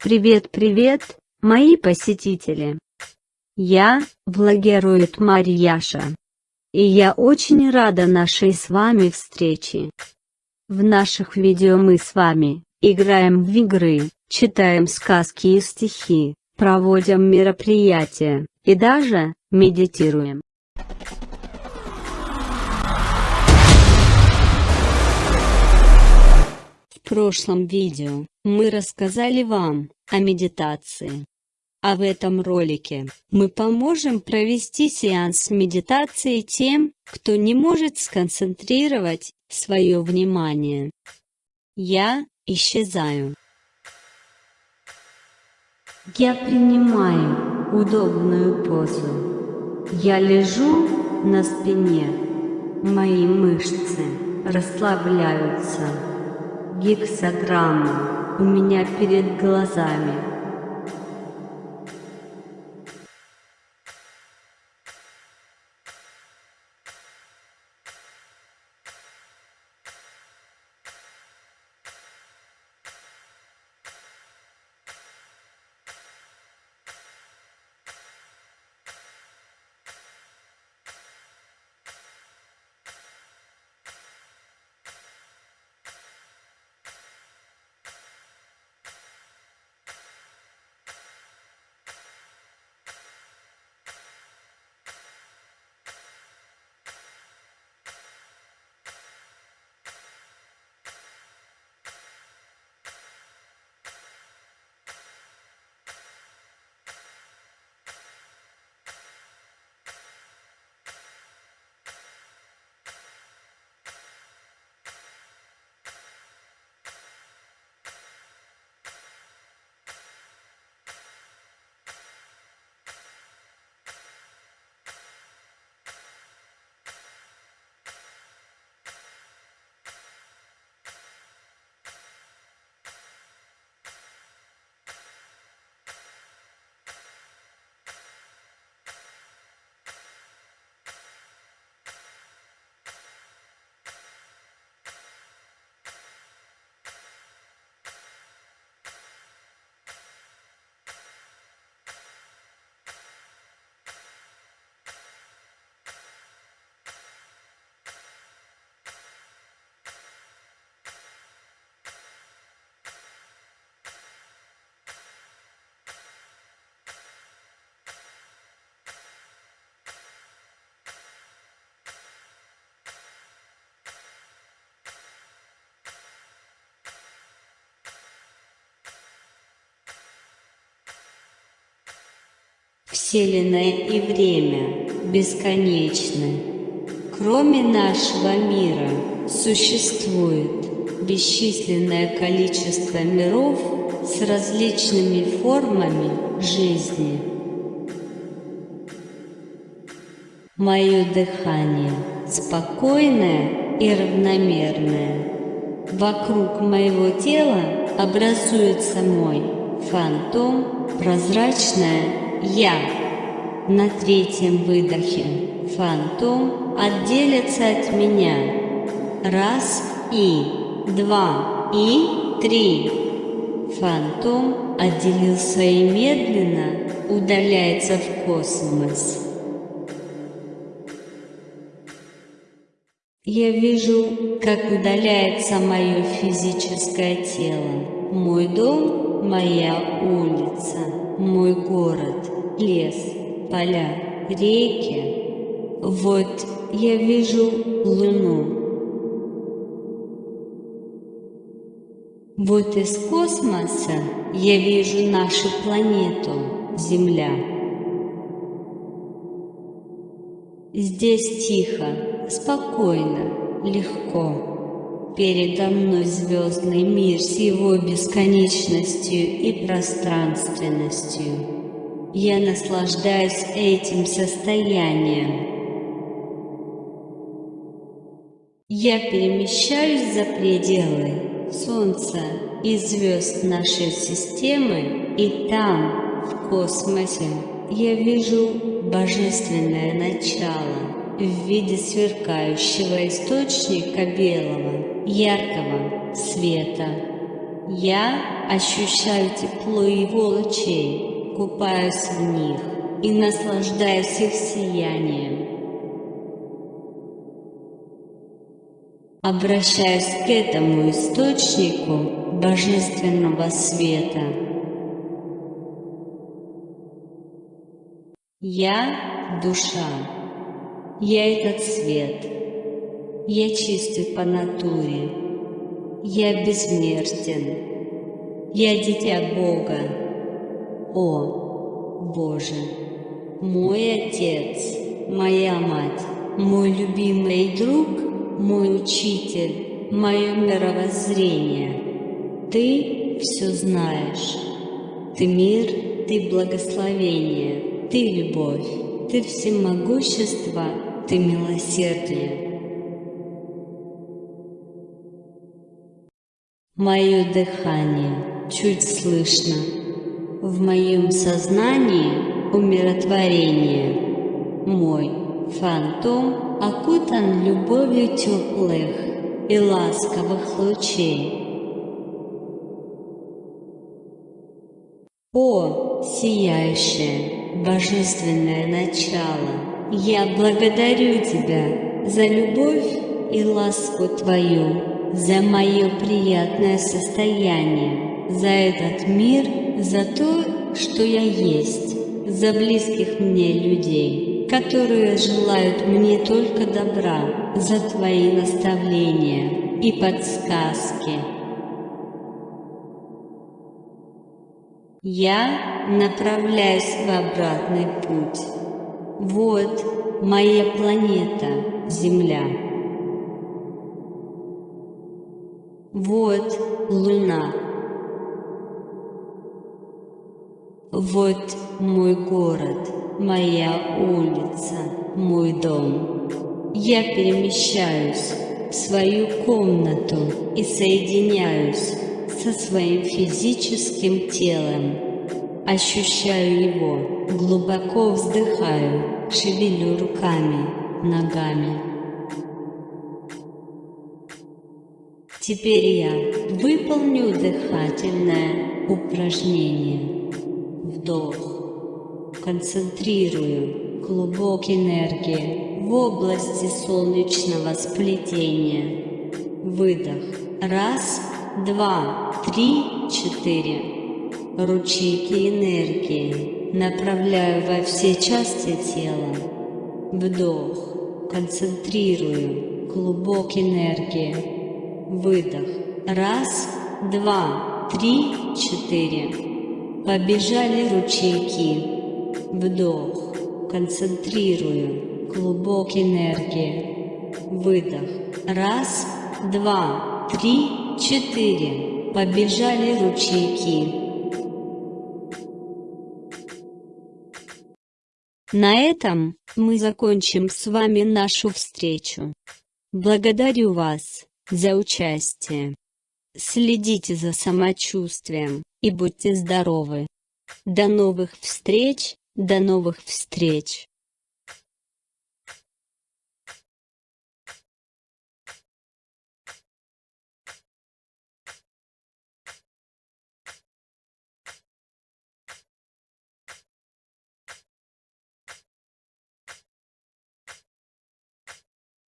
Привет-привет, мои посетители! Я, блогерует Марьяша. И я очень рада нашей с вами встрече. В наших видео мы с вами, играем в игры, читаем сказки и стихи, проводим мероприятия, и даже, медитируем. В прошлом видео, мы рассказали вам, о медитации. А в этом ролике, мы поможем провести сеанс медитации тем, кто не может сконцентрировать свое внимание. Я исчезаю. Я принимаю удобную позу. Я лежу на спине. Мои мышцы расслабляются. Гексограмма у меня перед глазами. Вселенная и время бесконечны. Кроме нашего мира существует бесчисленное количество миров с различными формами жизни. Мое дыхание спокойное и равномерное. Вокруг моего тела образуется мой фантом, прозрачная я. На третьем выдохе фантом отделится от меня. Раз и два и три. Фантом отделился и медленно удаляется в космос. Я вижу, как удаляется мое физическое тело, мой дом, моя улица, мой город, лес, поля, реки. Вот я вижу луну. Вот из космоса я вижу нашу планету, Земля. Здесь тихо, спокойно, легко. Передо мной звездный мир с его бесконечностью и пространственностью. Я наслаждаюсь этим состоянием. Я перемещаюсь за пределы Солнца и звезд нашей системы, и там, в космосе, я вижу божественное начало в виде сверкающего источника белого, яркого света. Я ощущаю тепло его лучей, купаюсь в них и наслаждаюсь их сиянием. Обращаюсь к этому источнику божественного света. Я – душа. Я этот свет. Я чистый по натуре. Я бессмертен. Я дитя Бога. О, Боже, мой Отец, моя Мать, мой любимый друг, мой Учитель, мое мировоззрение. Ты все знаешь. Ты мир, ты благословение, ты любовь, ты всемогущество, ты милосердие. Мое дыхание чуть слышно. В моем сознании умиротворение. Мой фантом окутан любовью теплых и ласковых лучей. О, сияющее, божественное начало, я благодарю Тебя за любовь и ласку Твою, за мое приятное состояние, за этот мир, за то, что я есть, за близких мне людей, которые желают мне только добра, за Твои наставления и подсказки. Я направляюсь в обратный путь. Вот моя планета, Земля. Вот луна. Вот мой город, моя улица, мой дом. Я перемещаюсь в свою комнату и соединяюсь со своим физическим телом. Ощущаю его, глубоко вздыхаю, шевелю руками, ногами. Теперь я выполню дыхательное упражнение. Вдох. Концентрирую клубок энергии в области солнечного сплетения. Выдох. Раз, два, три, четыре. Ручейки энергии направляю во все части тела. Вдох. Концентрирую клубок энергии Выдох. Раз, два, три, четыре. Побежали ручейки. Вдох. Концентрирую. Клубок энергии. Выдох. Раз, два, три, четыре. Побежали ручейки. На этом мы закончим с вами нашу встречу. Благодарю вас за участие. Следите за самочувствием и будьте здоровы. До новых встреч, до новых встреч.